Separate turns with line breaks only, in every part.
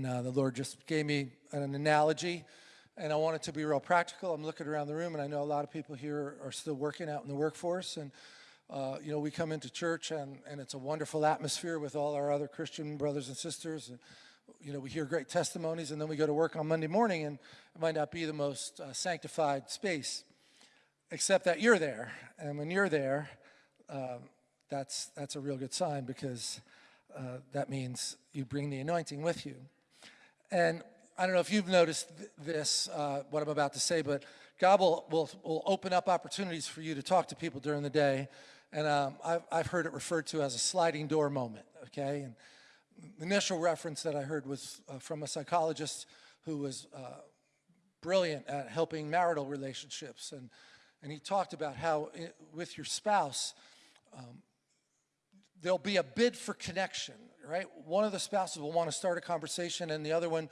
And uh, the Lord just gave me an analogy, and I want it to be real practical. I'm looking around the room, and I know a lot of people here are still working out in the workforce. And, uh, you know, we come into church, and, and it's a wonderful atmosphere with all our other Christian brothers and sisters. And, you know, we hear great testimonies, and then we go to work on Monday morning, and it might not be the most uh, sanctified space, except that you're there. And when you're there, um, that's, that's a real good sign because uh, that means you bring the anointing with you. And I don't know if you've noticed th this, uh, what I'm about to say, but God will, will, will, open up opportunities for you to talk to people during the day. And um, I've, I've heard it referred to as a sliding door moment, okay? And the initial reference that I heard was uh, from a psychologist who was uh, brilliant at helping marital relationships. And, and he talked about how it, with your spouse, um, there'll be a bid for connection, right? One of the spouses will want to start a conversation and the other one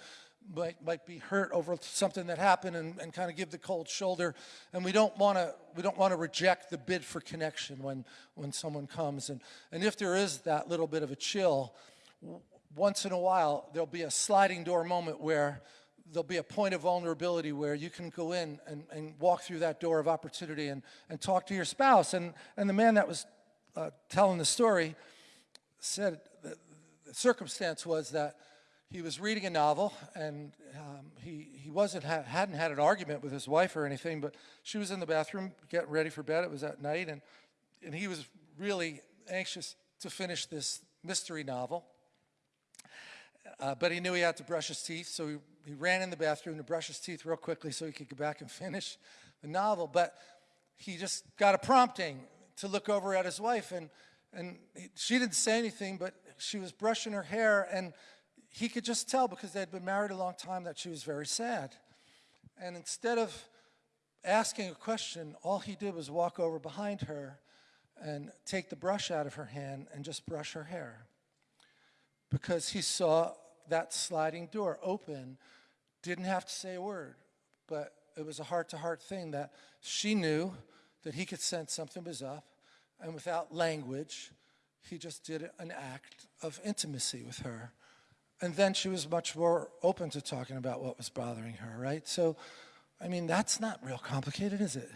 might, might be hurt over something that happened and, and kind of give the cold shoulder. And we don't want to we don't want to reject the bid for connection when, when someone comes. And, and if there is that little bit of a chill, once in a while, there'll be a sliding door moment where there'll be a point of vulnerability where you can go in and, and walk through that door of opportunity and, and talk to your spouse. And, and the man that was uh, telling the story said the circumstance was that he was reading a novel and um, he, he wasn't ha hadn't had an argument with his wife or anything, but she was in the bathroom getting ready for bed. It was at night and, and he was really anxious to finish this mystery novel. Uh, but he knew he had to brush his teeth, so he, he ran in the bathroom to brush his teeth real quickly so he could go back and finish the novel. But he just got a prompting to look over at his wife, and, and she didn't say anything, but she was brushing her hair, and he could just tell because they'd been married a long time that she was very sad. And instead of asking a question, all he did was walk over behind her and take the brush out of her hand and just brush her hair. Because he saw that sliding door open, didn't have to say a word, but it was a heart-to-heart -heart thing that she knew that he could sense something was up, and without language, he just did an act of intimacy with her. And then she was much more open to talking about what was bothering her, right? So, I mean, that's not real complicated, is it?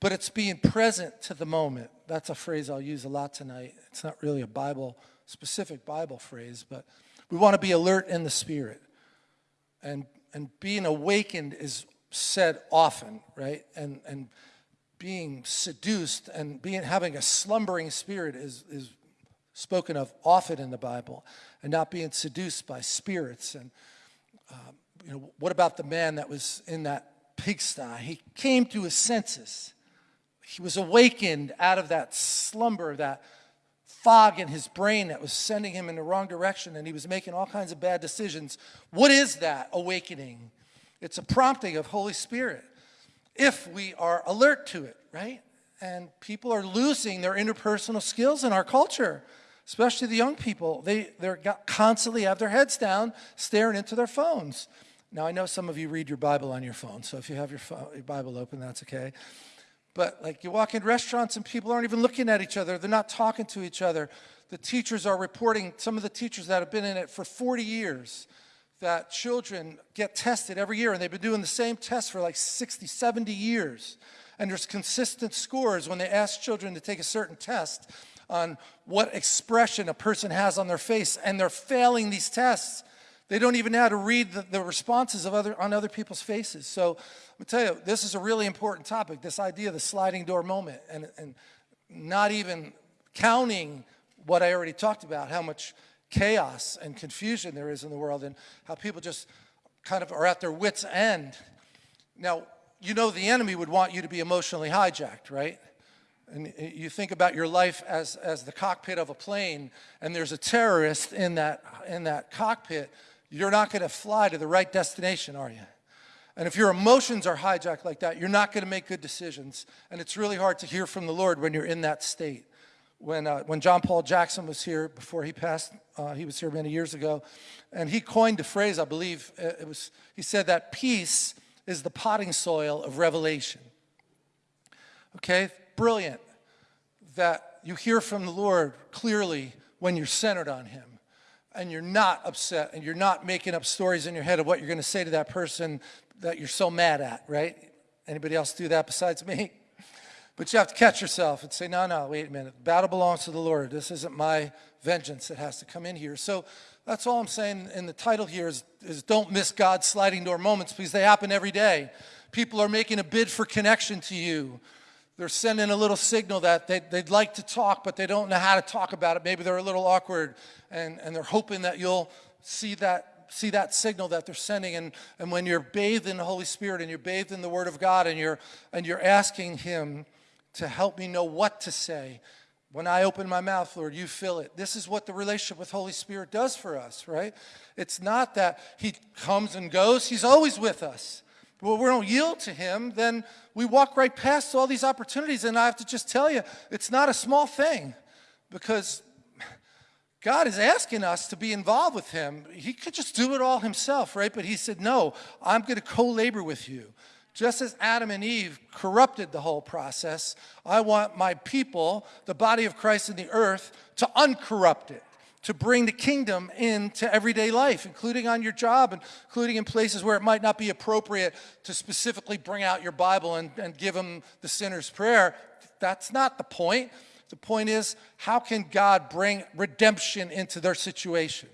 But it's being present to the moment. That's a phrase I'll use a lot tonight. It's not really a Bible, specific Bible phrase, but we want to be alert in the spirit. And, and being awakened is said often, right? And, and being seduced and being having a slumbering spirit is, is spoken of often in the Bible, and not being seduced by spirits. And um, you know, what about the man that was in that pigsty? He came to his senses. He was awakened out of that slumber, that fog in his brain that was sending him in the wrong direction, and he was making all kinds of bad decisions. What is that awakening? It's a prompting of Holy Spirit if we are alert to it, right? And people are losing their interpersonal skills in our culture, especially the young people. They they constantly have their heads down, staring into their phones. Now, I know some of you read your Bible on your phone, so if you have your, phone, your Bible open, that's okay. But like you walk in restaurants and people aren't even looking at each other. They're not talking to each other. The teachers are reporting, some of the teachers that have been in it for 40 years, that children get tested every year, and they've been doing the same test for like 60, 70 years. And there's consistent scores when they ask children to take a certain test on what expression a person has on their face, and they're failing these tests. They don't even know how to read the, the responses of other, on other people's faces. So me tell you, this is a really important topic, this idea of the sliding door moment, and, and not even counting what I already talked about, how much chaos and confusion there is in the world and how people just kind of are at their wits' end. Now, you know the enemy would want you to be emotionally hijacked, right? And you think about your life as, as the cockpit of a plane and there's a terrorist in that, in that cockpit, you're not going to fly to the right destination, are you? And if your emotions are hijacked like that, you're not going to make good decisions. And it's really hard to hear from the Lord when you're in that state when, uh, when John Paul Jackson was here before he passed, uh, he was here many years ago, and he coined a phrase, I believe, uh, it was, he said that peace is the potting soil of revelation. Okay, brilliant that you hear from the Lord clearly when you're centered on him. and you're not upset and you're not making up stories in your head of what you're going to say to that person that you're so mad at, right? Anybody else do that besides me? But you have to catch yourself and say, no, no, wait a minute. The battle belongs to the Lord. This isn't my vengeance that has to come in here. So that's all I'm saying in the title here is, is don't miss God's sliding door moments because they happen every day. People are making a bid for connection to you. They're sending a little signal that they, would like to talk, but they don't know how to talk about it. Maybe they're a little awkward, and, and they're hoping that you'll see that, see that signal that they're sending. And, and when you're bathed in the Holy Spirit and you're bathed in the Word of God and you're, and you're asking Him to help me know what to say, when I open my mouth, Lord, you fill it. This is what the relationship with Holy Spirit does for us, right? It's not that He comes and goes, He's always with us. But we don't yield to Him, then we walk right past all these opportunities. And I have to just tell you, it's not a small thing because God is asking us to be involved with Him. He could just do it all Himself, right? But He said, No, I'm going to co labor with you. Just as Adam and Eve corrupted the whole process, I want my people, the body of Christ in the earth, to uncorrupt it to bring the kingdom into everyday life, including on your job, including in places where it might not be appropriate to specifically bring out your Bible and, and give them the sinner's prayer. That's not the point. The point is, how can God bring redemption into their situation?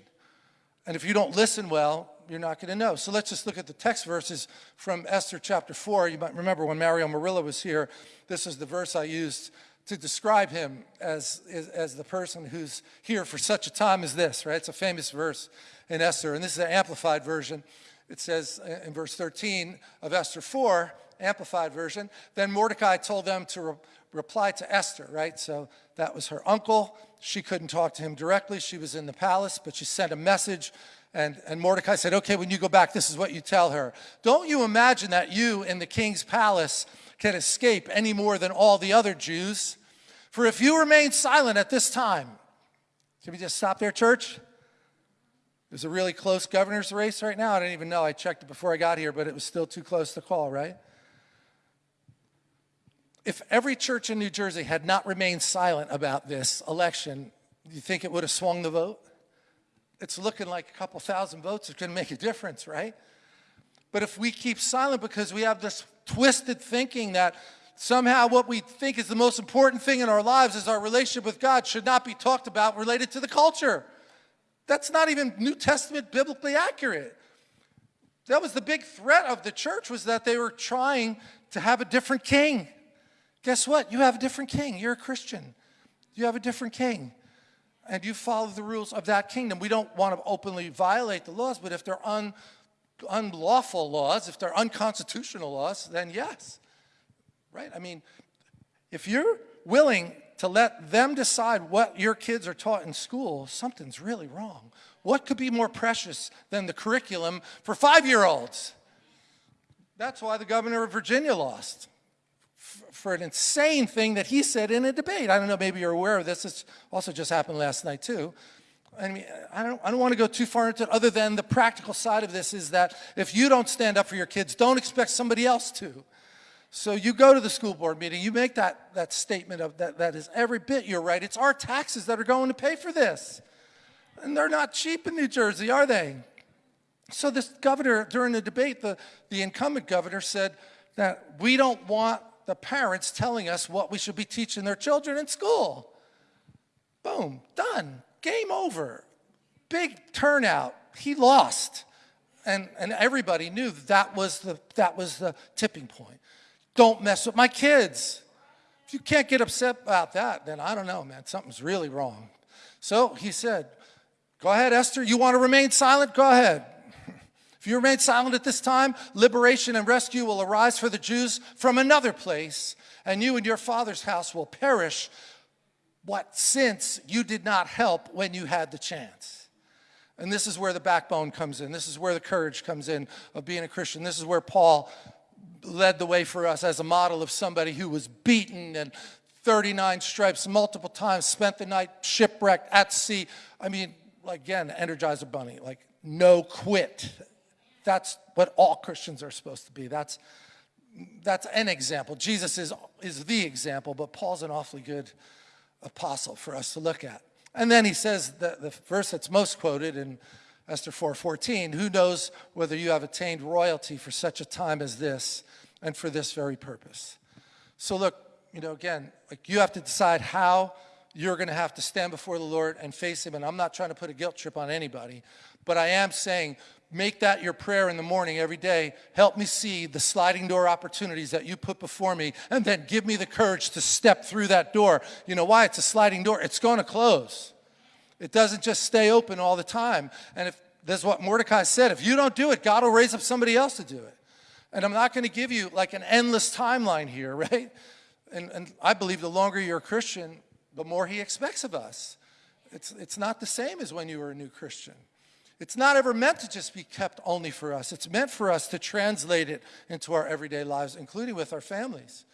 And if you don't listen well, you're not going to know. So let's just look at the text verses from Esther chapter 4. You might remember when Mario Murillo was here, this is the verse I used to describe him as, as, as, the person who's here for such a time as this, right? It's a famous verse in Esther, and this is an amplified version. It says in verse 13 of Esther 4, amplified version, then Mordecai told them to re reply to Esther, right? So that was her uncle. She couldn't talk to him directly. She was in the palace, but she sent a message and, and Mordecai said, okay, when you go back, this is what you tell her. Don't you imagine that you in the king's palace can escape any more than all the other Jews. For if you remain silent at this time, can we just stop there, church? There's a really close governor's race right now. I didn't even know. I checked it before I got here, but it was still too close to call, right? If every church in New Jersey had not remained silent about this election, do you think it would have swung the vote? It's looking like a couple thousand votes is going to make a difference, right? But if we keep silent because we have this twisted thinking that somehow what we think is the most important thing in our lives is our relationship with God should not be talked about related to the culture. That's not even New Testament biblically accurate. That was the big threat of the church was that they were trying to have a different king. Guess what? You have a different king. You're a Christian. You have a different king. And you follow the rules of that kingdom. We don't want to openly violate the laws, but if they're un, unlawful laws, if they're unconstitutional laws, then yes, right? I mean, if you're willing to let them decide what your kids are taught in school, something's really wrong. What could be more precious than the curriculum for five-year-olds? That's why the governor of Virginia lost for an insane thing that he said in a debate. I don't know, maybe you're aware of this. This also just happened last night too. I mean, I don't, I don't want to go too far into it other than the practical side of this is that if you don't stand up for your kids, don't expect somebody else to. So you go to the school board meeting, you make that, that statement of that, that is every bit you're right. It's our taxes that are going to pay for this. And they're not cheap in New Jersey, are they? So this governor, during the debate, the, the incumbent governor said that we don't want the parents telling us what we should be teaching their children in school. Boom, done game over. Big turnout. He lost. And, and everybody knew that was, the, that was the tipping point. Don't mess with my kids. If you can't get upset about that, then I don't know, man. Something's really wrong. So he said, Go ahead, Esther. You want to remain silent? Go ahead. If you remain silent at this time, liberation and rescue will arise for the Jews from another place, and you and your father's house will perish what since you did not help when you had the chance. And this is where the backbone comes in. This is where the courage comes in of being a Christian. This is where Paul led the way for us as a model of somebody who was beaten and 39 stripes multiple times, spent the night shipwrecked at sea. I mean, again, Energizer Bunny, like no quit. That's what all Christians are supposed to be. That's, that's an example. Jesus is, is the example, but Paul's an awfully good apostle for us to look at. And then he says the, the verse that's most quoted in Esther 4:14, who knows whether you have attained royalty for such a time as this and for this very purpose. So look, you know, again, like you have to decide how you're going to have to stand before the Lord and face him and I'm not trying to put a guilt trip on anybody, but I am saying make that your prayer in the morning every day. Help me see the sliding door opportunities that you put before me, and then give me the courage to step through that door. You know why? It's a sliding door, it's going to close. It doesn't just stay open all the time. And if that's what Mordecai said, if you don't do it, God will raise up somebody else to do it. And I'm not going to give you like an endless timeline here, right? And, and I believe the longer you're a Christian, the more he expects of us. It's, it's not the same as when you were a new Christian. It's not ever meant to just be kept only for us. It's meant for us to translate it into our everyday lives, including with our families.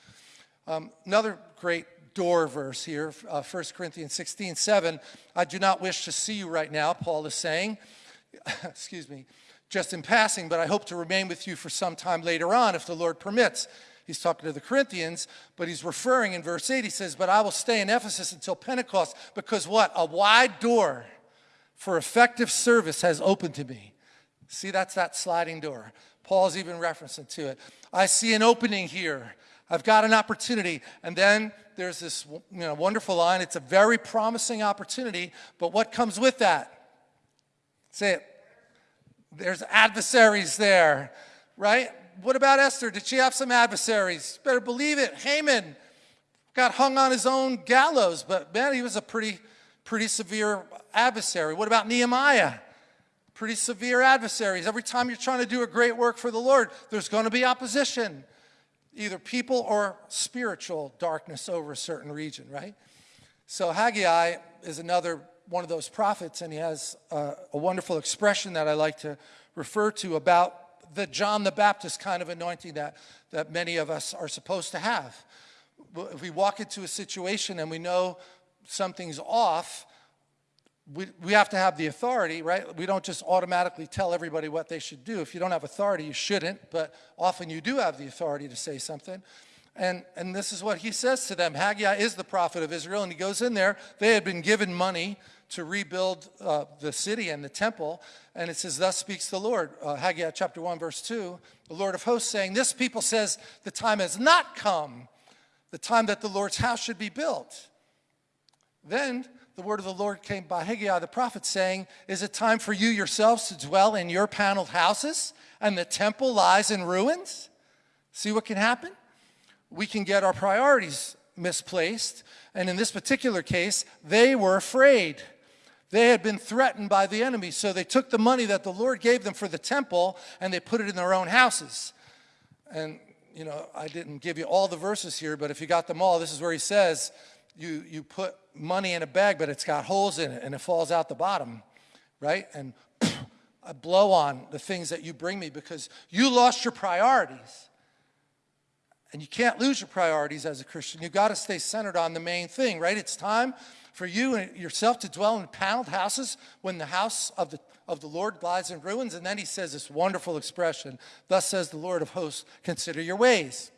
Um, another great door verse here, uh, 1 Corinthians 16, 7. I do not wish to see you right now, Paul is saying, excuse me, just in passing, but I hope to remain with you for some time later on if the Lord permits. He's talking to the Corinthians, but he's referring in verse 8, he says, But I will stay in Ephesus until Pentecost, because what? A wide door for effective service has opened to me. See, that's that sliding door. Paul's even referencing to it. I see an opening here. I've got an opportunity. And then there's this you know, wonderful line. It's a very promising opportunity, but what comes with that? Say it. There's adversaries there, right? What about Esther? Did she have some adversaries? Better believe it. Haman got hung on his own gallows, but man, he was a pretty, pretty severe adversary. What about Nehemiah? Pretty severe adversaries. Every time you're trying to do a great work for the Lord, there's going to be opposition, either people or spiritual darkness over a certain region, right? So Haggai is another one of those prophets, and he has a, a wonderful expression that I like to refer to about the John the Baptist kind of anointing that, that many of us are supposed to have. If we walk into a situation and we know something's off, we, we have to have the authority, right? We don't just automatically tell everybody what they should do. If you don't have authority, you shouldn't, but often you do have the authority to say something. And, and this is what he says to them. Haggai is the prophet of Israel, and he goes in there. They had been given money to rebuild uh, the city and the temple. And it says, Thus speaks the Lord. Uh, Haggai chapter 1, verse 2. The Lord of hosts saying, This people says, The time has not come, the time that the Lord's house should be built. Then the word of the Lord came by Haggai the prophet saying, Is it time for you yourselves to dwell in your paneled houses and the temple lies in ruins? See what can happen? We can get our priorities misplaced. And in this particular case, they were afraid. They had been threatened by the enemy, so they took the money that the Lord gave them for the temple and they put it in their own houses. And, you know, I didn't give you all the verses here, but if you got them all, this is where he says, you, you put money in a bag, but it's got holes in it and it falls out the bottom, right? And I blow on the things that you bring me because you lost your priorities. And you can't lose your priorities as a Christian. You've got to stay centered on the main thing, right? It's time for you and yourself to dwell in paneled houses when the house of the, of the Lord lies in ruins. And then he says this wonderful expression, thus says the Lord of hosts, consider your ways.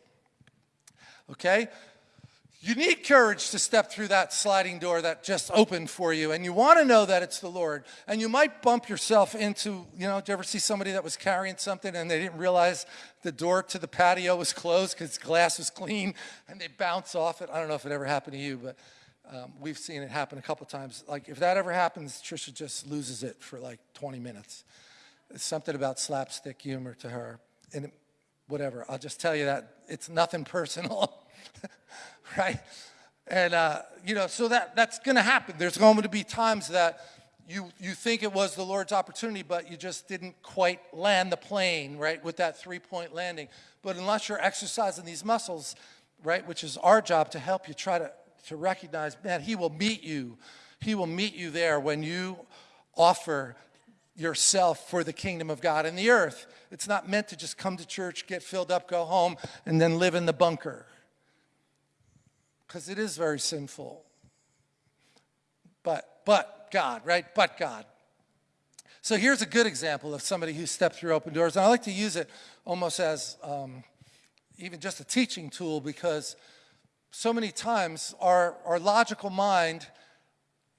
Okay? You need courage to step through that sliding door that just opened for you, and you want to know that it's the Lord. And you might bump yourself into, you know, did you ever see somebody that was carrying something and they didn't realize the door to the patio was closed because glass was clean and they bounce off it? I don't know if it ever happened to you, but um, we've seen it happen a couple times. Like, if that ever happens, Trisha just loses it for like 20 minutes. It's something about slapstick humor to her. And whatever, I'll just tell you that it's nothing personal. right? And, uh, you know, so that, that's going to happen. There's going to be times that you, you think it was the Lord's opportunity, but you just didn't quite land the plane, right, with that three-point landing. But unless you're exercising these muscles, right, which is our job to help you try to, to recognize, man, he will meet you. He will meet you there when you offer yourself for the kingdom of God in the earth. It's not meant to just come to church, get filled up, go home, and then live in the bunker, because it is very sinful. But, but God, right? But God. So here's a good example of somebody who stepped through open doors. And I like to use it almost as um, even just a teaching tool because so many times our, our logical mind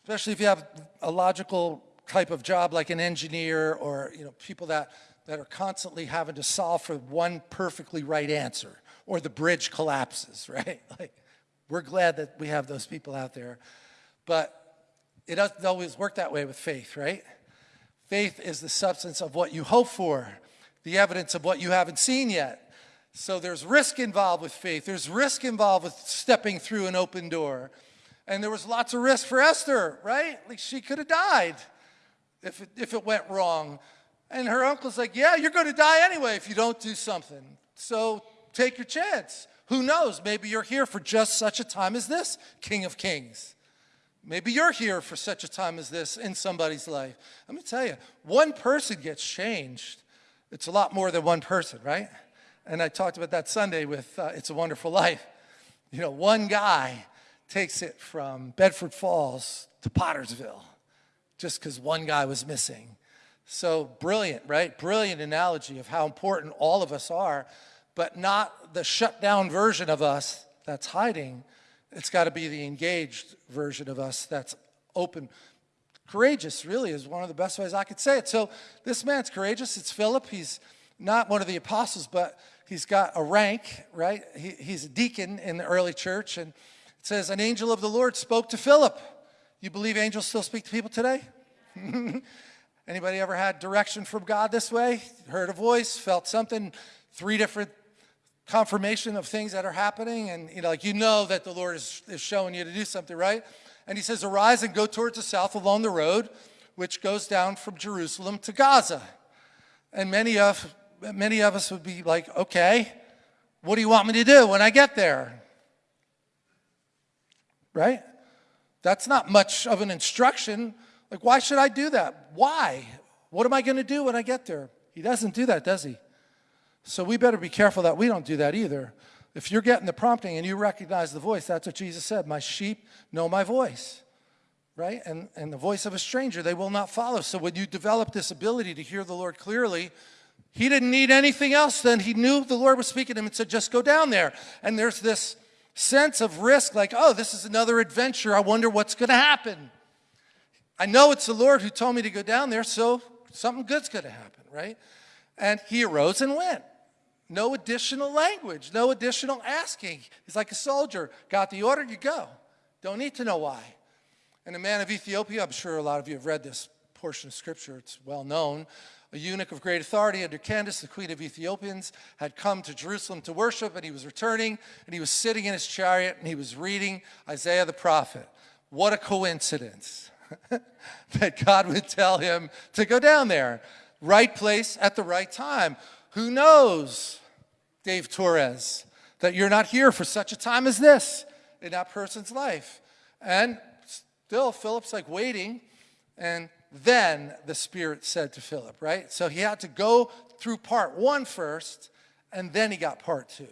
especially if you have a logical type of job like an engineer or you know people that that are constantly having to solve for one perfectly right answer or the bridge collapses, right? Like we're glad that we have those people out there. But it doesn't always work that way with faith, right? Faith is the substance of what you hope for, the evidence of what you haven't seen yet. So there's risk involved with faith. There's risk involved with stepping through an open door. And there was lots of risk for Esther, right? Like she could have died if it, if it went wrong. And her uncle's like, yeah, you're going to die anyway if you don't do something. So take your chance. Who knows? Maybe you're here for just such a time as this, King of Kings. Maybe you're here for such a time as this in somebody's life. Let me tell you, one person gets changed. It's a lot more than one person, right? And I talked about that Sunday with uh, It's a Wonderful Life. You know, one guy takes it from Bedford Falls to Pottersville just because one guy was missing. So brilliant, right? Brilliant analogy of how important all of us are, but not the shut down version of us that's hiding. It's got to be the engaged version of us that's open. Courageous, really, is one of the best ways I could say it. So this man's courageous. It's Philip. He's not one of the apostles, but he's got a rank, right? He, he's a deacon in the early church. And it says, An angel of the Lord spoke to Philip. You believe angels still speak to people today? Anybody ever had direction from God this way? Heard a voice, felt something, three different confirmation of things that are happening, and you know, like you know that the Lord is, is showing you to do something, right? And he says, Arise and go towards the south along the road, which goes down from Jerusalem to Gaza. And many of many of us would be like, okay, what do you want me to do when I get there? Right? That's not much of an instruction. Like, why should I do that? Why? What am I going to do when I get there? He doesn't do that, does he? So we better be careful that we don't do that either. If you're getting the prompting and you recognize the voice, that's what Jesus said, my sheep know my voice, right? And, and the voice of a stranger they will not follow. So when you develop this ability to hear the Lord clearly, he didn't need anything else then. He knew the Lord was speaking to him and said, just go down there. And there's this sense of risk like, oh, this is another adventure. I wonder what's going to happen. I know it's the Lord who told me to go down there, so something good's going to happen, right? And he arose and went. No additional language, no additional asking. He's like a soldier. Got the order, you go. Don't need to know why. And a man of Ethiopia, I'm sure a lot of you have read this portion of scripture, it's well known. A eunuch of great authority under Candace, the queen of Ethiopians, had come to Jerusalem to worship, and he was returning, and he was sitting in his chariot, and he was reading Isaiah the prophet. What a coincidence that God would tell him to go down there. Right place at the right time. Who knows, Dave Torres, that you're not here for such a time as this in that person's life? And still, Philip's like waiting. And then the Spirit said to Philip, right? So he had to go through part one first, and then he got part two.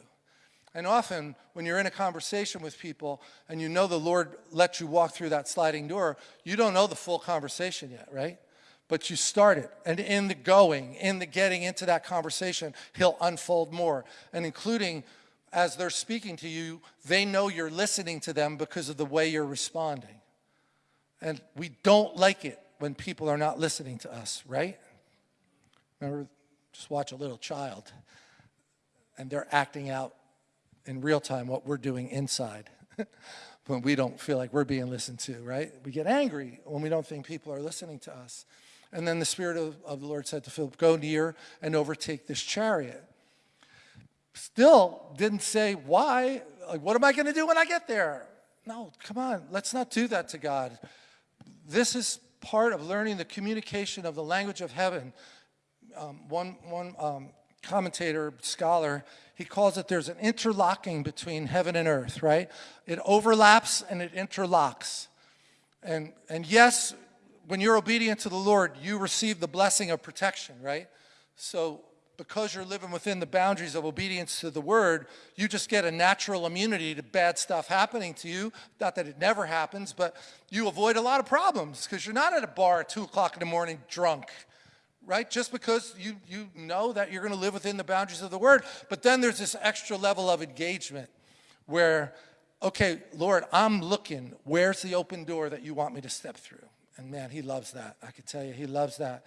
And often, when you're in a conversation with people and you know the Lord let you walk through that sliding door, you don't know the full conversation yet, right? But you start it. And in the going, in the getting into that conversation, He'll unfold more. And including as they're speaking to you, they know you're listening to them because of the way you're responding. And we don't like it when people are not listening to us, right? Remember, just watch a little child and they're acting out in real time what we're doing inside when we don't feel like we're being listened to, right? We get angry when we don't think people are listening to us. And then the Spirit of, of the Lord said to Philip, Go near and overtake this chariot. Still didn't say why. Like, what am I going to do when I get there? No, come on, let's not do that to God. This is part of learning the communication of the language of heaven. Um, one one um, commentator, scholar, he calls it there's an interlocking between heaven and earth, right? It overlaps and it interlocks. And, and yes, when you're obedient to the Lord, you receive the blessing of protection, right? So because you're living within the boundaries of obedience to the word, you just get a natural immunity to bad stuff happening to you. Not that it never happens, but you avoid a lot of problems because you're not at a bar at 2 o'clock in the morning drunk, right? Just because you, you know that you're going to live within the boundaries of the word. But then there's this extra level of engagement where, okay, Lord, I'm looking. Where's the open door that you want me to step through? And man, he loves that. I can tell you, he loves that.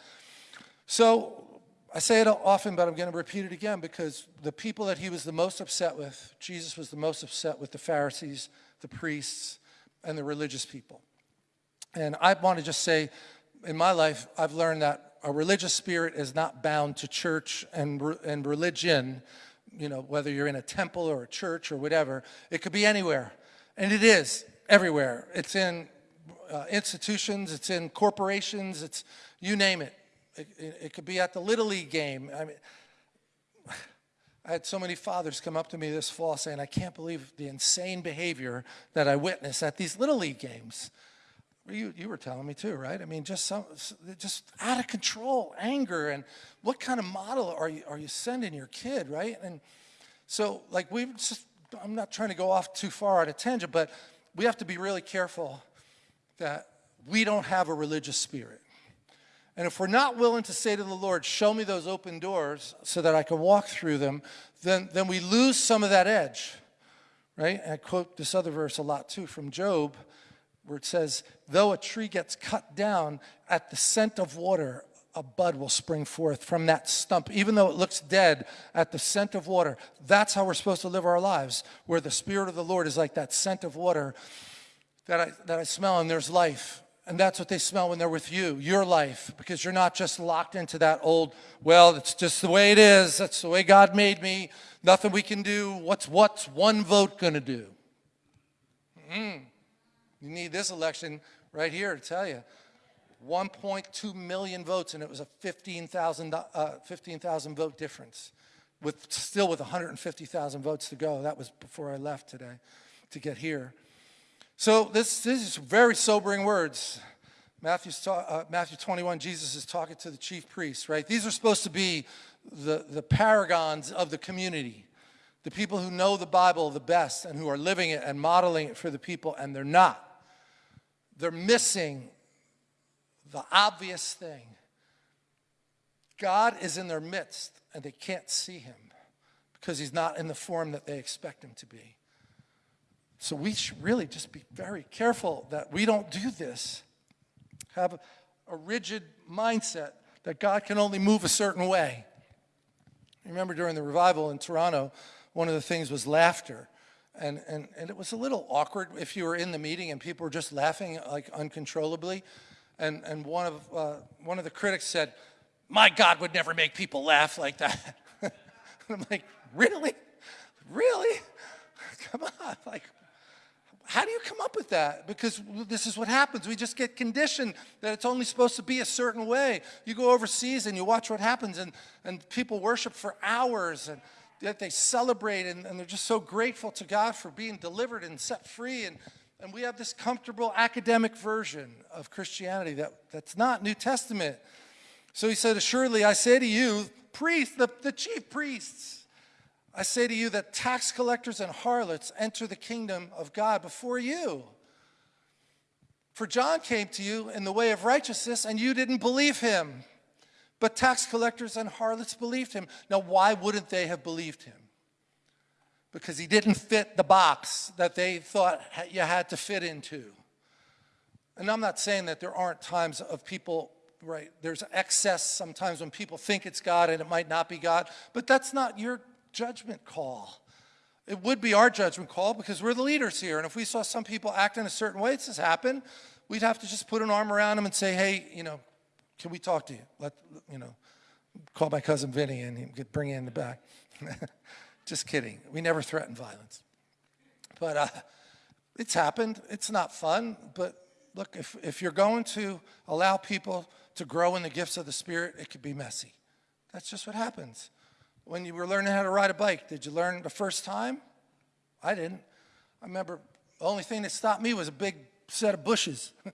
So I say it often, but I'm going to repeat it again because the people that he was the most upset with, Jesus was the most upset with the Pharisees, the priests, and the religious people. And I want to just say, in my life, I've learned that a religious spirit is not bound to church and, and religion, you know, whether you're in a temple or a church or whatever. It could be anywhere. And it is everywhere. It's in uh, institutions, it's in corporations, it's you name it. It, it. it, could be at the Little League game. I mean, I had so many fathers come up to me this fall saying, I can't believe the insane behavior that I witnessed at these Little League games. You, you were telling me too, right? I mean, just some, just out of control, anger, and what kind of model are you are you sending your kid, right? And so, like, we've just, I'm not trying to go off too far on a tangent, but we have to be really careful that we don't have a religious spirit. And if we're not willing to say to the Lord, show me those open doors so that I can walk through them, then, then we lose some of that edge, right? And I quote this other verse a lot too from Job where it says, though a tree gets cut down at the scent of water, a bud will spring forth from that stump, even though it looks dead at the scent of water. That's how we're supposed to live our lives, where the Spirit of the Lord is like that scent of water that I, that I smell, and there's life. And that's what they smell when they're with you, your life, because you're not just locked into that old, well, it's just the way it is. That's the way God made me. Nothing we can do. What's, what's one vote going to do? Mm. You need this election right here to tell you. 1.2 million votes, and it was a 15,000 uh, 15, vote difference, with still with 150,000 votes to go. That was before I left today to get here. So this, this is very sobering words. Matthew's uh, Matthew 21, Jesus is talking to the chief priests, right? These are supposed to be the, the paragons of the community the people who know the Bible the best and who are living it and modeling it for the people, and they're not. They're missing the obvious thing. God is in their midst, and they can't see him because he's not in the form that they expect him to be. So we should really just be very careful that we don't do this. Have a, rigid mindset that God can only move a certain way. Remember during the revival in Toronto, one of the things was laughter. And, and, and it was a little awkward if you were in the meeting and people were just laughing like uncontrollably. And, and one, of, uh, one of the critics said, my God would never make people laugh like that. I'm like, really? Really? Come on. Like, how do you come up with that? Because this is what happens. We just get conditioned that it's only supposed to be a certain way. You go overseas and you watch what happens, and, and people worship for hours, and that they celebrate and, and, they're just so grateful to God for being delivered and set free. And, and we have this comfortable academic version of Christianity that, that's not New Testament. So he said, Assuredly, I say to you, priests, the, the chief priests, I say to you that tax collectors and harlots enter the kingdom of God before you. For John came to you in the way of righteousness, and you didn't believe him. But tax collectors and harlots believed him. Now, why wouldn't they have believed him? Because he didn't fit the box that they thought you had to fit into. And I'm not saying that there aren't times of people, right, there's excess sometimes when people think it's God and it might not be God, but that's not your judgment call. It would be our judgment call because we're the leaders here. And if we saw some people act in a certain way, this has happened, we'd have to just put an arm around them and say, hey, you know, can we talk to you? Let, you know, call my cousin Vinny and bring you in the back. Just kidding. We never threaten violence. But uh, it's happened. It's not fun. But look, if, if you're going to allow people to grow in the gifts of the Spirit, it could be messy. That's just what happens. When you were learning how to ride a bike, did you learn the first time? I didn't. I remember the only thing that stopped me was a big set of bushes.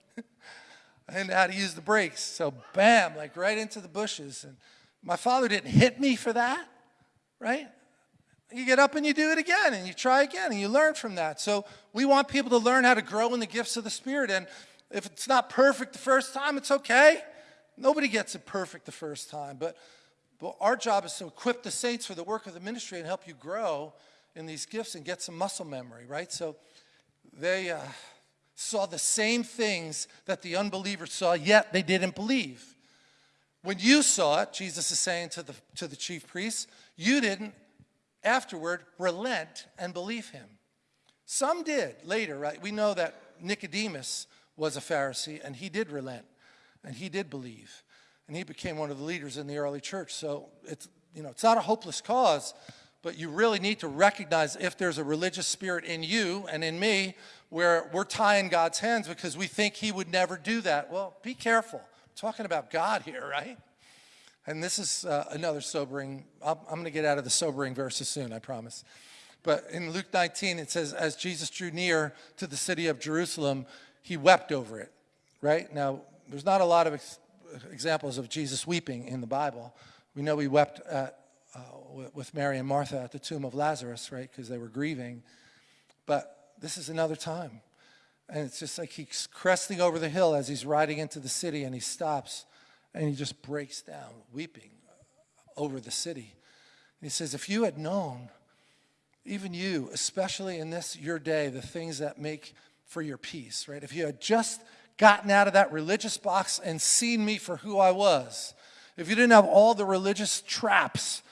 I didn't know how to use the brakes. So bam, like right into the bushes. And my father didn't hit me for that, right? You get up and you do it again and you try again and you learn from that. So we want people to learn how to grow in the gifts of the Spirit. And if it's not perfect the first time, it's okay. Nobody gets it perfect the first time. But, but our job is to equip the saints for the work of the ministry and help you grow in these gifts and get some muscle memory, right? So they uh, saw the same things that the unbelievers saw, yet they didn't believe. When you saw it, Jesus is saying to the, to the chief priests, you didn't afterward relent and believe him. Some did later, right? We know that Nicodemus was a Pharisee and he did relent and he did believe and he became one of the leaders in the early church. So it's, you know, it's not a hopeless cause, but you really need to recognize if there's a religious spirit in you and in me where we're tying God's hands because we think he would never do that. Well, be careful. We're talking about God here, right? And this is uh, another sobering, I'm, I'm going to get out of the sobering verses soon, I promise. But in Luke 19, it says, as Jesus drew near to the city of Jerusalem, he wept over it, right? Now, there's not a lot of examples of Jesus weeping in the Bible. We know he wept at uh, with Mary and Martha at the tomb of Lazarus, right, because they were grieving. But this is another time. And it's just like he's cresting over the hill as he's riding into the city and he stops and he just breaks down, weeping over the city. And he says, If you had known, even you, especially in this your day, the things that make for your peace, right? If you had just gotten out of that religious box and seen me for who I was, if you didn't have all the religious traps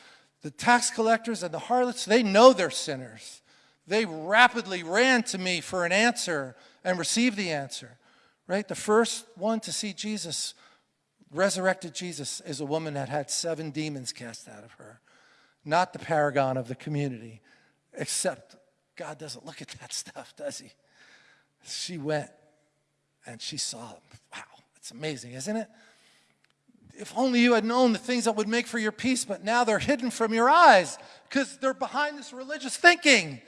the tax collectors and the harlots, they know they're sinners. They rapidly ran to me for an answer and received the answer, right? The first one to see Jesus, resurrected Jesus, is a woman that had seven demons cast out of her, not the paragon of the community, except God doesn't look at that stuff, does he? She went and she saw them. Wow, it's amazing, isn't it? if only you had known the things that would make for your peace, but now they're hidden from your eyes because they're behind this religious thinking.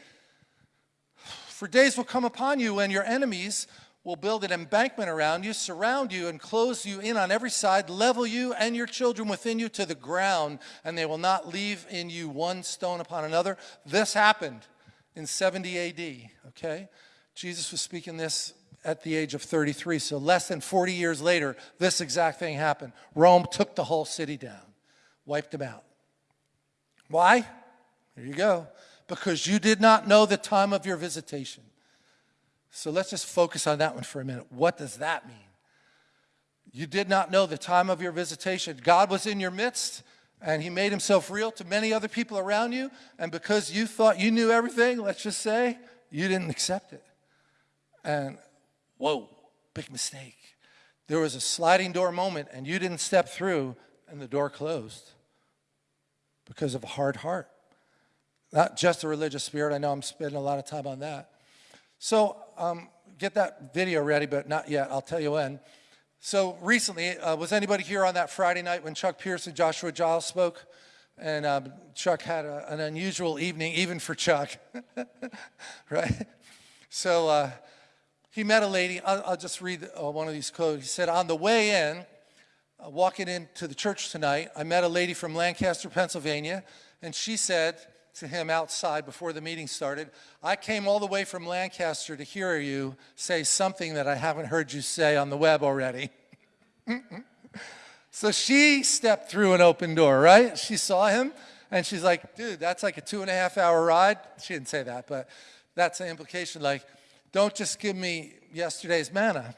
For days will come upon you when your enemies will build an embankment around you, surround you, and close you in on every side, level you and your children within you to the ground, and they will not leave in you one stone upon another. This happened in 70 AD, okay? Jesus was speaking this at the age of 33. So less than 40 years later, this exact thing happened. Rome took the whole city down, wiped them out. Why? Here you go. Because you did not know the time of your visitation. So let's just focus on that one for a minute. What does that mean? You did not know the time of your visitation. God was in your midst and he made himself real to many other people around you. And because you thought you knew everything, let's just say, you didn't accept it. And whoa, big mistake. There was a sliding door moment and you didn't step through and the door closed because of a hard heart. Not just a religious spirit. I know I'm spending a lot of time on that. So um, get that video ready, but not yet. I'll tell you when. So recently, uh, was anybody here on that Friday night when Chuck Pierce and Joshua Giles spoke? And um, Chuck had a, an unusual evening, even for Chuck, right? So uh, he met a lady, I'll, I'll just read uh, one of these quotes. He said, on the way in, uh, walking into the church tonight, I met a lady from Lancaster, Pennsylvania, and she said to him outside before the meeting started, I came all the way from Lancaster to hear you say something that I haven't heard you say on the web already. so she stepped through an open door, right? She saw him, and she's like, dude, that's like a two and a half hour ride. She didn't say that, but that's the implication, like, don't just give me yesterday's manna.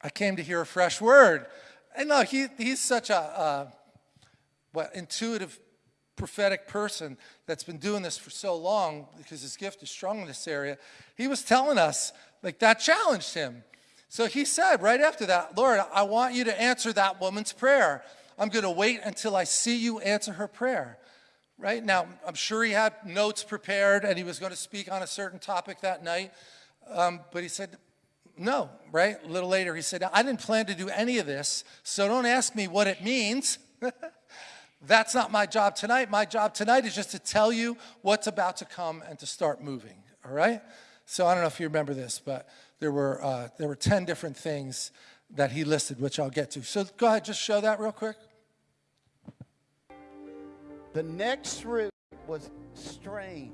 I came to hear a fresh word. And no, he, he's such a uh, what, intuitive, prophetic person that's been doing this for so long because his gift is strong in this area. He was telling us, like, that challenged him. So he said right after that, Lord, I want you to answer that woman's prayer. I'm going to wait until I see you answer her prayer right? Now, I'm sure he had notes prepared and he was going to speak on a certain topic that night, um, but he said, no, right? A little later, he said, I didn't plan to do any of this, so don't ask me what it means. That's not my job tonight. My job tonight is just to tell you what's about to come and to start moving, all right? So I don't know if you remember this, but there were, uh, there were 10 different things that he listed, which I'll get to. So go ahead, just show that real quick.
The next root was strange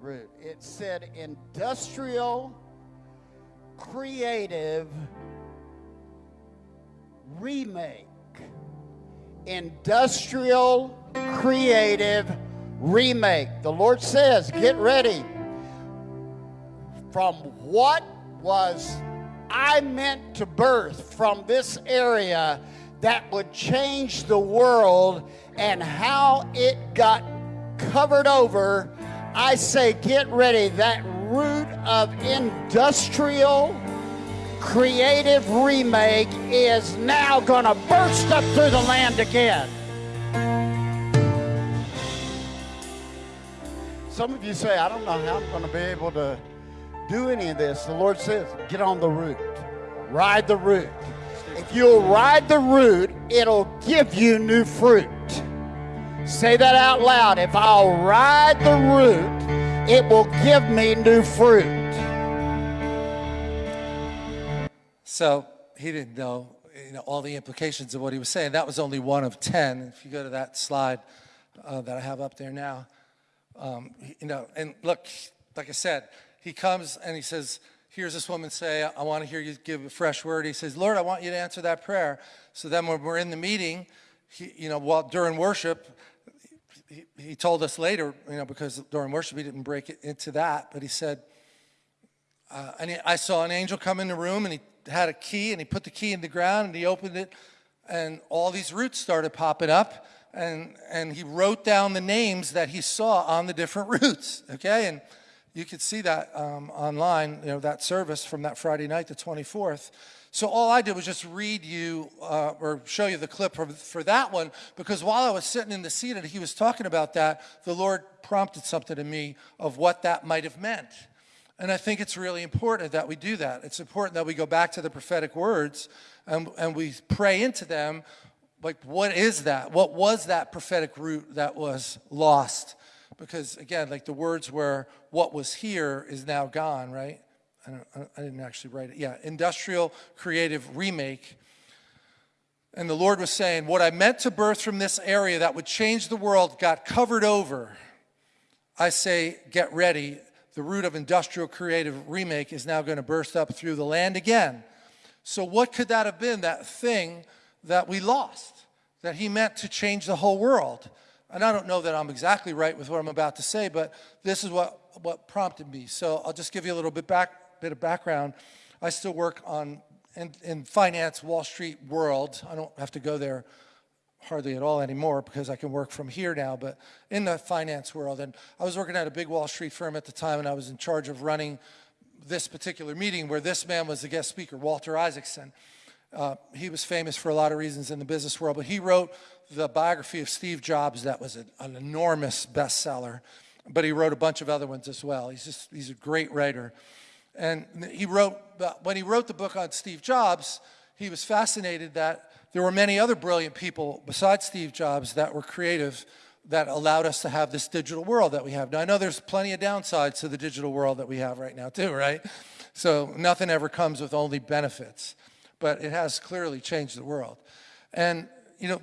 root. It said industrial, creative, remake. Industrial, creative, remake. The Lord says, get ready. from what was I meant to birth from this area that would change the world and how it got covered over. I say, get ready. That root of industrial creative remake is now going to burst up through the land again. Some of you say, I don't know how I'm going to be able to do any of this. The Lord says, get on the root, ride the root. If you'll ride the root, it'll give you new fruit. Say that out loud. If I'll ride the root, it will give me new fruit.
So he didn't know, you know, all the implications of what he was saying. That was only one of 10. If you go to that slide uh, that I have up there now, um, you know, and look, like I said, he comes and he says, hears this woman say, I want to hear you give a fresh word. He says, Lord, I want you to answer that prayer. So then when we're in the meeting, he, you know, while during worship, he, he told us later, you know, because during worship he didn't break it into that, but he said, uh, and he, I saw an angel come in the room and he had a key and he put the key in the ground and he opened it and all these roots started popping up and, and he wrote down the names that he saw on the different roots, okay? And you could see that um, online, you know, that service from that Friday night, the 24th. So all I did was just read you uh, or show you the clip for, for that one because while I was sitting in the seat and he was talking about that, the Lord prompted something to me of what that might have meant. And I think it's really important that we do that. It's important that we go back to the prophetic words and, and we pray into them. Like, what is that? What was that prophetic root that was lost? Because again, like the words were, what was here is now gone, right? I, I didn't actually write it. Yeah, industrial creative remake. And the Lord was saying, what I meant to birth from this area that would change the world got covered over. I say, get ready. The root of industrial creative remake is now going to burst up through the land again. So what could that have been, that thing that we lost, that he meant to change the whole world? And I don't know that I'm exactly right with what I'm about to say, but this is what, what prompted me. So I'll just give you a little bit, back, bit of background. I still work on in, in finance, Wall Street world. I don't have to go there hardly at all anymore because I can work from here now, but in the finance world. And I was working at a big Wall Street firm at the time, and I was in charge of running this particular meeting where this man was the guest speaker, Walter Isaacson. Uh, he was famous for a lot of reasons in the business world, but he wrote the biography of Steve Jobs that was an, an enormous bestseller, but he wrote a bunch of other ones as well. He's just, he's a great writer. And he wrote, when he wrote the book on Steve Jobs, he was fascinated that there were many other brilliant people besides Steve Jobs that were creative that allowed us to have this digital world that we have. Now, I know there's plenty of downsides to the digital world that we have right now too, right? So nothing ever comes with only benefits, but it has clearly changed the world. And you know,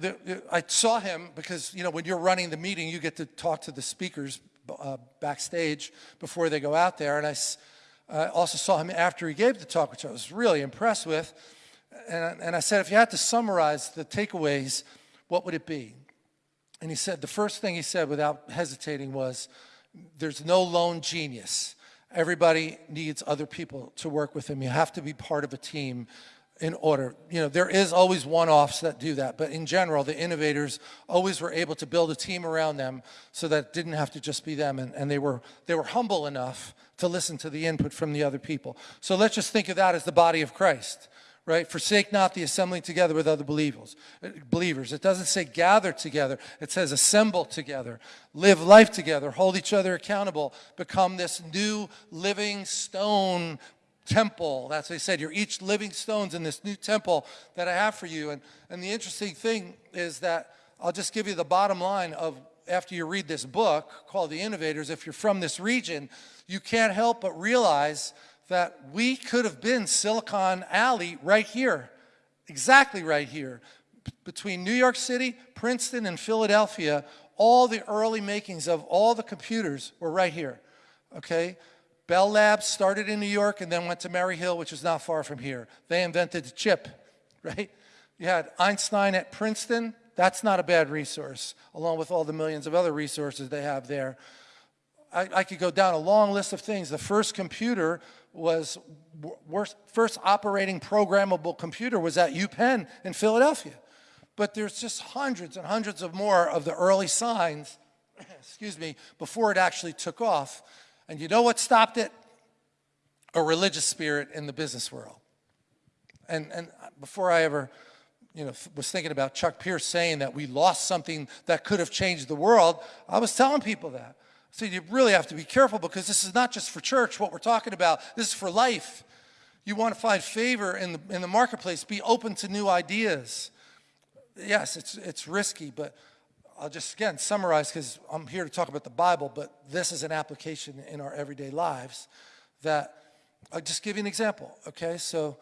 I saw him because, you know, when you're running the meeting, you get to talk to the speakers uh, backstage before they go out there. And I uh, also saw him after he gave the talk, which I was really impressed with. And, and I said, if you had to summarize the takeaways, what would it be? And he said, the first thing he said without hesitating was, there's no lone genius. Everybody needs other people to work with him. You have to be part of a team in order. You know, there is always one-offs that do that, but in general, the innovators always were able to build a team around them so that didn't have to just be them, and, and they, were, they were humble enough to listen to the input from the other people. So let's just think of that as the body of Christ, right? Forsake not the assembling together with other believers. Believers. It doesn't say gather together. It says assemble together, live life together, hold each other accountable, become this new living stone temple. That's what he said. You're each living stones in this new temple that I have for you. And, and the interesting thing is that I'll just give you the bottom line of after you read this book called The Innovators, if you're from this region, you can't help but realize that we could have been Silicon Alley right here, exactly right here. Between New York City, Princeton, and Philadelphia, all the early makings of all the computers were right here, okay? Bell Labs started in New York and then went to Murray Hill, which is not far from here. They invented the chip, right? You had Einstein at Princeton. That's not a bad resource, along with all the millions of other resources they have there. I, I could go down a long list of things. The first computer was, first operating programmable computer was at UPenn in Philadelphia. But there's just hundreds and hundreds of more of the early signs, excuse me, before it actually took off. And you know what stopped it? A religious spirit in the business world. And, and before I ever you know, was thinking about Chuck Pierce saying that we lost something that could have changed the world, I was telling people that. So you really have to be careful because this is not just for church, what we're talking about. This is for life. You want to find favor in the, in the marketplace. Be open to new ideas. Yes, it's, it's risky, but I'll just, again, summarize because I'm here to talk about the Bible, but this is an application in our everyday lives that, I'll just give you an example, okay? So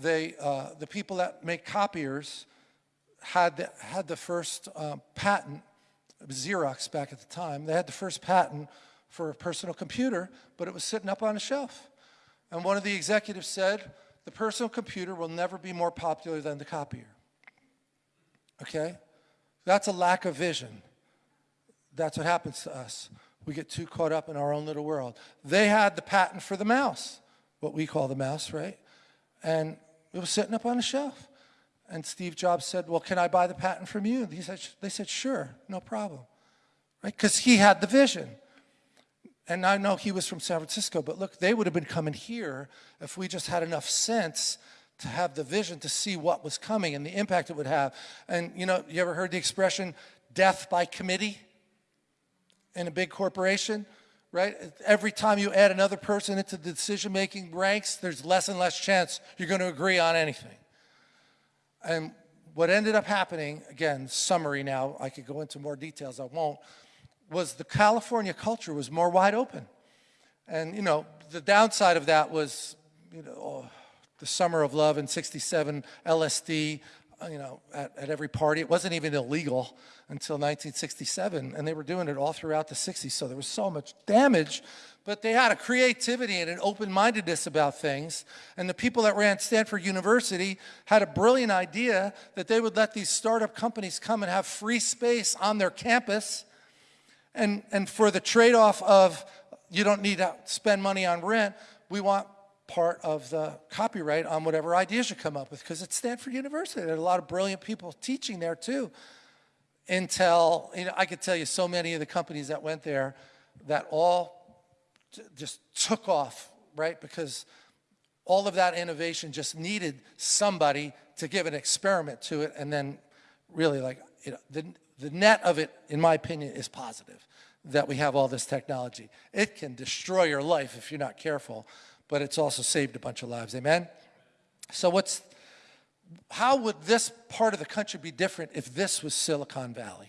they, uh, the people that make copiers had the, had the first uh, patent, Xerox back at the time, they had the first patent for a personal computer, but it was sitting up on a shelf. And one of the executives said, the personal computer will never be more popular than the copier. Okay? That's a lack of vision. That's what happens to us. We get too caught up in our own little world. They had the patent for the mouse, what we call the mouse, right? And it was sitting up on a shelf. And Steve Jobs said, well, can I buy the patent from you? He said, they said, sure, no problem. Right? Because he had the vision. And I know he was from San Francisco, but look, they would have been coming here if we just had enough sense to have the vision to see what was coming and the impact it would have. And you know, you ever heard the expression, death by committee in a big corporation? right? Every time you add another person into the decision-making ranks, there's less and less chance you're going to agree on anything. And what ended up happening, again, summary now, I could go into more details, I won't, was the California culture was more wide open. And, you know, the downside of that was, you know, oh, the summer of love in 67, LSD, uh, you know, at, at every party. It wasn't even illegal until 1967, and they were doing it all throughout the 60s, so there was so much damage, but they had a creativity and an open-mindedness about things, and the people that ran Stanford University had a brilliant idea that they would let these startup companies come and have free space on their campus, and, and for the trade-off of you don't need to spend money on rent, we want part of the copyright on whatever ideas you come up with because it's Stanford University. There are a lot of brilliant people teaching there too. Intel, you know, I could tell you so many of the companies that went there that all just took off, right? Because all of that innovation just needed somebody to give an experiment to it and then really like, you know, the, the net of it, in my opinion, is positive that we have all this technology. It can destroy your life if you're not careful but it's also saved a bunch of lives. Amen? So what's, how would this part of the country be different if this was Silicon Valley?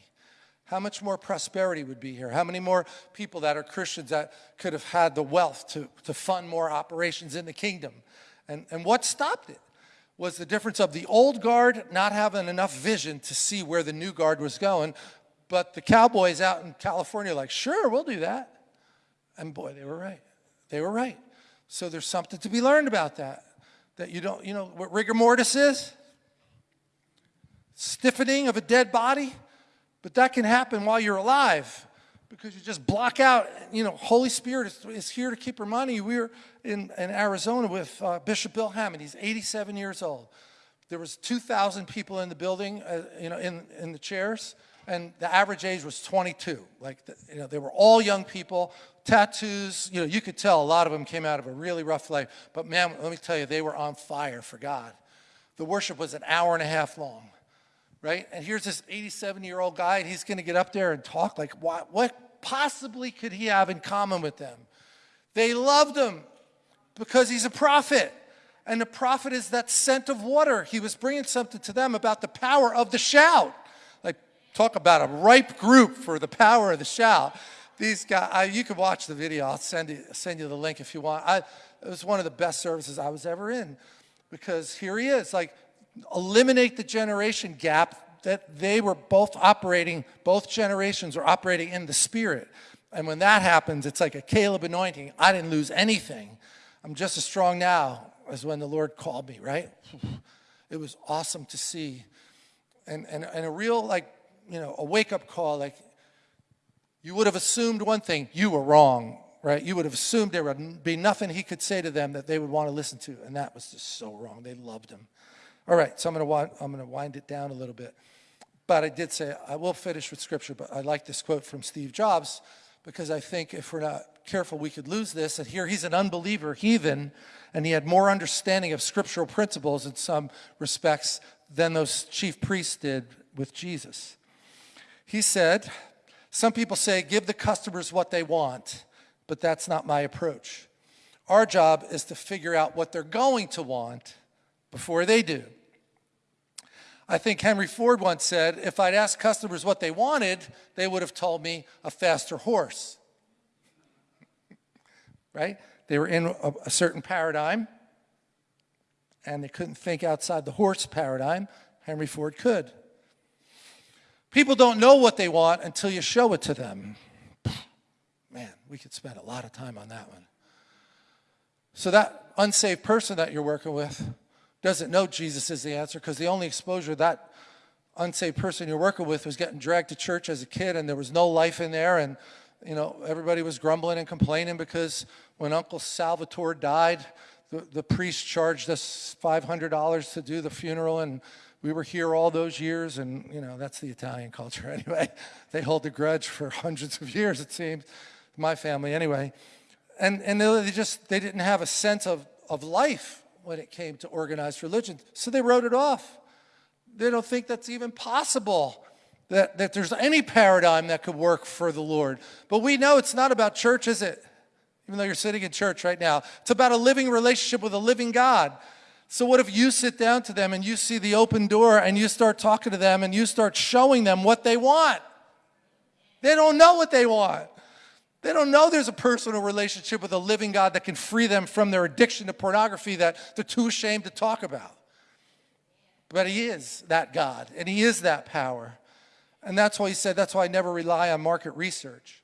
How much more prosperity would be here? How many more people that are Christians that could have had the wealth to, to fund more operations in the kingdom? And, and what stopped it was the difference of the old guard not having enough vision to see where the new guard was going, but the cowboys out in California like, sure, we'll do that. And boy, they were right. They were right. So there's something to be learned about that. That you don't, you know what rigor mortis is? Stiffening of a dead body. But that can happen while you're alive because you just block out, you know, Holy Spirit is, is here to keep reminding you. We were in, in Arizona with uh, Bishop Bill Hamon. He's 87 years old. There was 2,000 people in the building, uh, you know, in, in the chairs, and the average age was 22. Like, the, you know, they were all young people tattoos, you know, you could tell a lot of them came out of a really rough life. But man, let me tell you, they were on fire for God. The worship was an hour and a half long, right? And here's this 87-year-old guy, and he's going to get up there and talk like, what, what possibly could he have in common with them? They loved him because he's a prophet. And the prophet is that scent of water. He was bringing something to them about the power of the shout. Like, talk about a ripe group for the power of the shout these guys, I, you can watch the video. I'll send you, send you the link if you want. I, it was one of the best services I was ever in because here he is, like eliminate the generation gap that they were both operating, both generations are operating in the spirit. And when that happens, it's like a Caleb anointing. I didn't lose anything. I'm just as strong now as when the Lord called me, right? It was awesome to see. And, and, and a real, like, you know, a wake-up call, like, you would have assumed one thing you were wrong, right? You would have assumed there would be nothing he could say to them that they would want to listen to, and that was just so wrong. They loved him. All right, so I'm going to I'm going to wind it down a little bit. But I did say I will finish with scripture, but I like this quote from Steve Jobs because I think if we're not careful, we could lose this. And here he's an unbeliever, heathen, and he had more understanding of scriptural principles in some respects than those chief priests did with Jesus. He said, Some people say, give the customers what they want, but that's not my approach. Our job is to figure out what they're going to want before they do. I think Henry Ford once said, if I'd asked customers what they wanted, they would have told me a faster horse. right? They were in a, a, certain paradigm, and they couldn't think outside the horse paradigm. Henry Ford could. People don't know what they want until you show it to them. Man, we could spend a lot of time on that one. So that unsaved person that you're working with, doesn't know Jesus is the answer because the only exposure that unsaved person you're working with was getting dragged to church as a kid and there was no life in there and you know everybody was grumbling and complaining because when uncle salvatore died the, the priest charged us $500 to do the funeral and we were here all those years and you know that's the italian culture anyway they hold a grudge for hundreds of years it seems my family anyway and and they just they didn't have a sense of of life when it came to organized religion. So they wrote it off. They don't think that's even possible, that, that there's any paradigm that could work for the Lord. But we know it's not about church, is it? Even though you're sitting in church right now, it's about a living relationship with a living God. So, what if you sit down to them and you see the open door and you start talking to them and you start showing them what they want? They don't know what they want. They don't know there's a personal relationship with a living God that can free them from their addiction to pornography that they're too ashamed to talk about. But He is that God, and He is that power. And that's why He said, that's why I never rely on market research,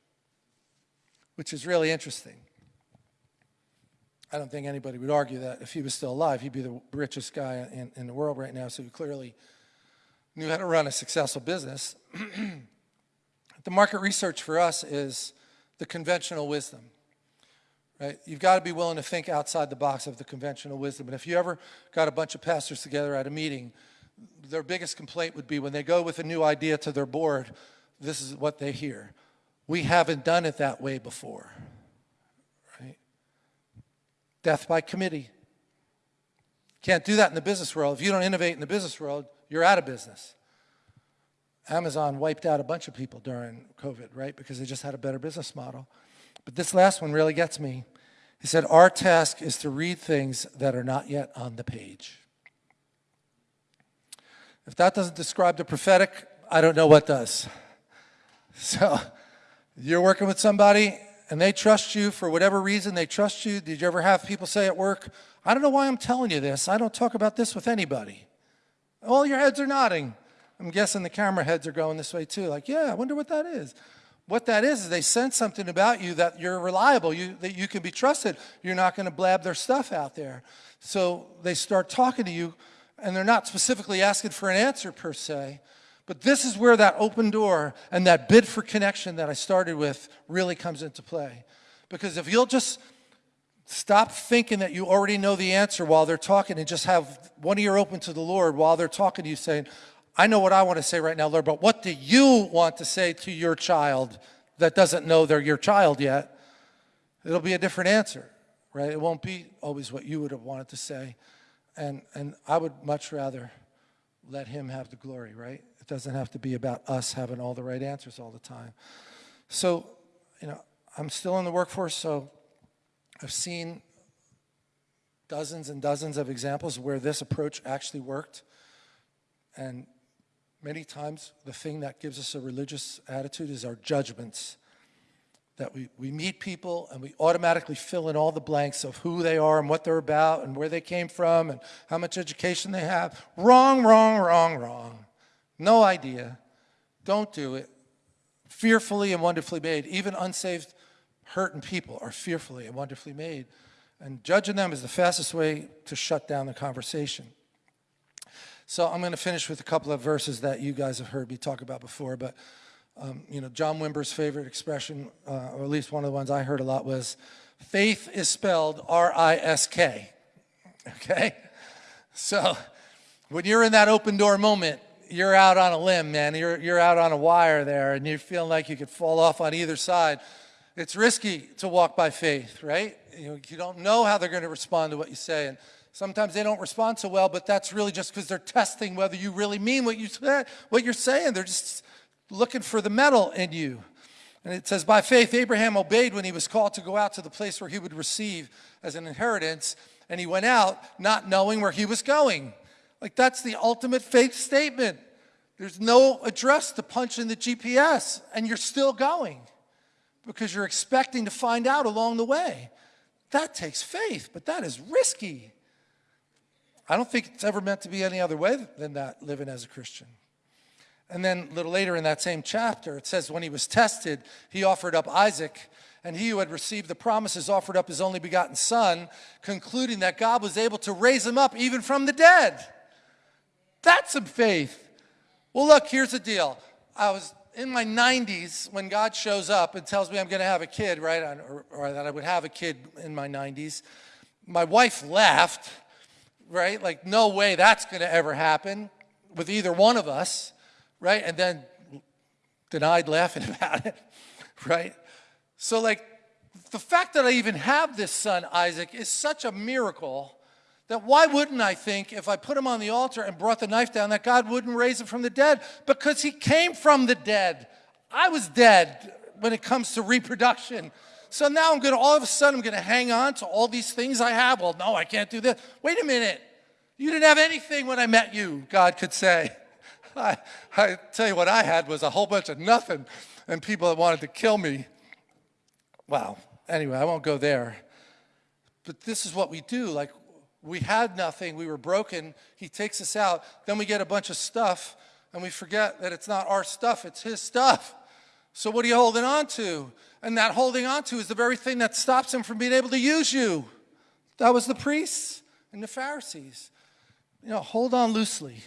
which is really interesting. I don't think anybody would argue that if he was still alive, he'd be the richest guy in, in the world right now, so he clearly knew how to run a successful business. the market research for us is the conventional wisdom. Right? You've got to be willing to think outside the box of the conventional wisdom. And if you ever got a bunch of pastors together at a meeting, their biggest complaint would be when they go with a new idea to their board, this is what they hear. We haven't done it that way before. Death by committee. Can't do that in the business world. If you don't innovate in the business world, you're out of business. Amazon wiped out a bunch of people during COVID, right? Because they just had a better business model. But this last one really gets me. He said, Our task is to read things that are not yet on the page. If that doesn't describe the prophetic, I don't know what does. So you're working with somebody and they trust you for whatever reason, they trust you. Did you ever have people say at work, I don't know why I'm telling you this. I don't talk about this with anybody. All your heads are nodding. I'm guessing the camera heads are going this way too. Like, yeah, I wonder what that is. What that is is they sense something about you that you're reliable, you, that you can be trusted. You're not going to blab their stuff out there. So they start talking to you, and they're not specifically asking for an answer per se. But this is where that open door and that bid for connection that I started with really comes into play. Because if you'll just stop thinking that you already know the answer while they're talking and just have one ear open to the Lord while they're talking to you, saying, I know what I want to say right now, Lord, but what do you want to say to your child that doesn't know they're your child yet? It'll be a different answer, right? It won't be always what you would have wanted to say. And, and I would much rather let him have the glory, right? It doesn't have to be about us having all the right answers all the time. So, you know, I'm still in the workforce, so I've seen dozens and dozens of examples where this approach actually worked. And Many times, the thing that gives us a religious attitude is our judgments. That we, we meet people and we automatically fill in all the blanks of who they are and what they're about and where they came from and how much education they have. Wrong, wrong, wrong, wrong. No idea. Don't do it. Fearfully and wonderfully made. Even unsaved, hurting people are fearfully and wonderfully made. And judging them is the fastest way to shut down the conversation. So I'm going to finish with a couple of verses that you guys have heard me talk about before, but Um, you know, John Wimber's favorite expression, uh, or at least one of the ones I heard a lot, was faith is spelled R I S K. Okay? So when you're in that open door moment, you're out on a limb, man. You're, you're out on a wire there, and you're feeling like you could fall off on either side. It's risky to walk by faith, right? You, you don't know how they're going to respond to what you say. And sometimes they don't respond so well, but that's really just because they're testing whether you really mean what, you say, what you're saying. They're just looking for the mettle in you. And it says, by faith, Abraham obeyed when he was called to go out to the place where he would receive as an inheritance. And he went out not knowing where he was going. Like, that's the ultimate faith statement. There's no address to punch in the GPS, and you're still going because you're expecting to find out along the way. That takes faith, but that is risky. I don't think it's ever meant to be any other way than that, living as a Christian. And then a little later in that same chapter, it says, when he was tested, he offered up Isaac, and he who had received the promises offered up his only begotten son, concluding that God was able to raise him up even from the dead. That's some faith. Well, look, here's the deal. I was in my 90s when God shows up and tells me I'm going to have a kid, right? Or, or that I would have a kid in my 90s. My wife laughed, right? Like, no way that's going to ever happen with either one of us right? And then denied laughing about it, right? So, like, the fact that I even have this son, Isaac, is such a miracle that why wouldn't I think if I put him on the altar and brought the knife down that God wouldn't raise him from the dead? Because he came from the dead. I was dead when it comes to reproduction. So now I'm going to, all of a sudden, I'm going to hang on to all these things I have. Well, no, I can't do this. Wait a minute. You didn't have anything when I met you, God could say. I, I tell you what I had was a whole bunch of nothing and people that wanted to kill me. Wow. Anyway, I won't go there. But this is what we do. Like, we had nothing. We were broken. He takes us out. Then we get a bunch of stuff and we forget that it's not our stuff, it's his stuff. So what are you holding on to? And that holding on to is the very thing that stops him from being able to use you. That was the priests and the Pharisees. You know, hold on loosely.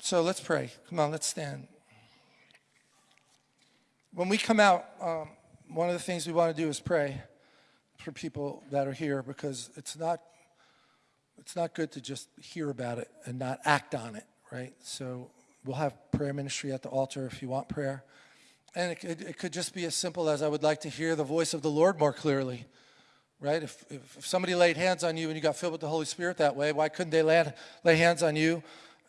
So let's pray. Come on, let's stand. When we come out, um, one of the things we want to do is pray for people that are here because it's not it's not good to just hear about it and not act on it, right? So we'll have prayer ministry at the altar if you want prayer. And it, it, could just be as simple as I would like to hear the voice of the Lord more clearly, right? If, if, if somebody laid hands on you and you got filled with the Holy Spirit that way, why couldn't they lay, lay hands on you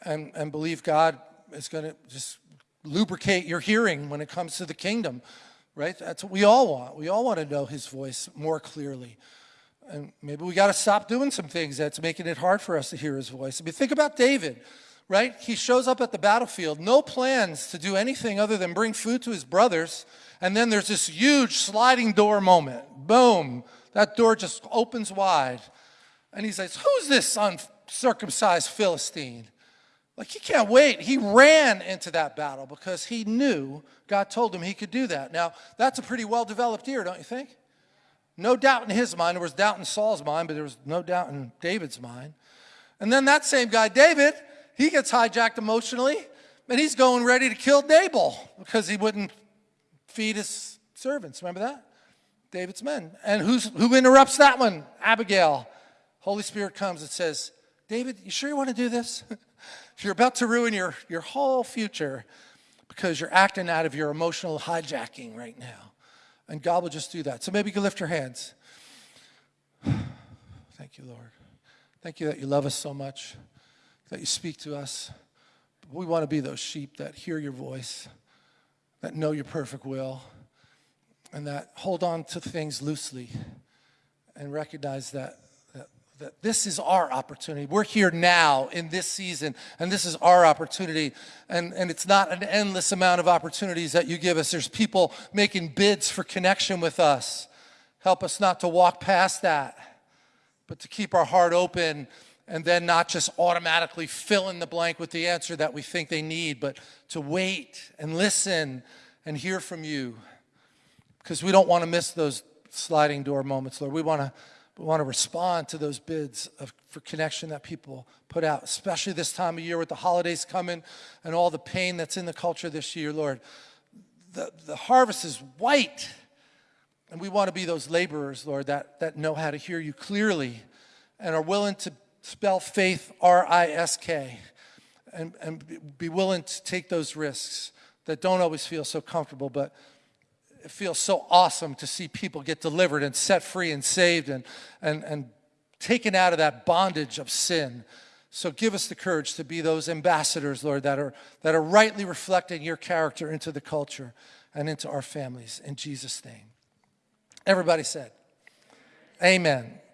and, and believe God is going to just lubricate your hearing when it comes to the kingdom, right? That's what we all want. We all want to know his voice more clearly. And maybe we got to stop doing some things that's making it hard for us to hear his voice. I mean, think about David, right? He shows up at the battlefield, no plans to do anything other than bring food to his brothers. And then there's this huge sliding door moment. Boom. That door just opens wide. And he says, Who's this uncircumcised Philistine? Like he can't wait. He ran into that battle because he knew God told him he could do that. Now, that's a pretty well developed ear, don't you think? No doubt in his mind. There was doubt in Saul's mind, but there was no doubt in David's mind. And then that same guy, David, he gets hijacked emotionally, and he's going ready to kill Nabal because he wouldn't feed his servants. Remember that? David's men. And who's, who interrupts that one? Abigail. Holy Spirit comes and says, David, you sure you want to do this? You're about to ruin your, your whole future because you're acting out of your emotional hijacking right now. And God will just do that. So maybe you can lift your hands. Thank you, Lord. Thank you that you love us so much, that you speak to us. We want to be those sheep that hear your voice, that know your perfect will, and that hold on to things loosely and recognize that that this is our opportunity. We're here now in this season, and this is our opportunity. And, and it's not an endless amount of opportunities that you give us. There's people making bids for connection with us. Help us not to walk past that, but to keep our heart open and then not just automatically fill in the blank with the answer that we think they need, but to wait and listen and hear from you. Because we don't want to miss those sliding door moments, Lord. We want to We want to respond to those bids of, for connection that people put out, especially this time of year with the holidays coming and all the pain that's in the culture this year, Lord. The, the harvest is white. And we want to be those laborers, Lord, that, that know how to hear you clearly and are willing to spell faith R I S K and, and be willing to take those risks that don't always feel so comfortable, but it feels so awesome to see people get delivered and set free and saved and, and, and taken out of that bondage of sin. So give us the courage to be those ambassadors, Lord, that are, that are rightly reflecting your character into the culture and into our families. In Jesus' name. Everybody said, Amen.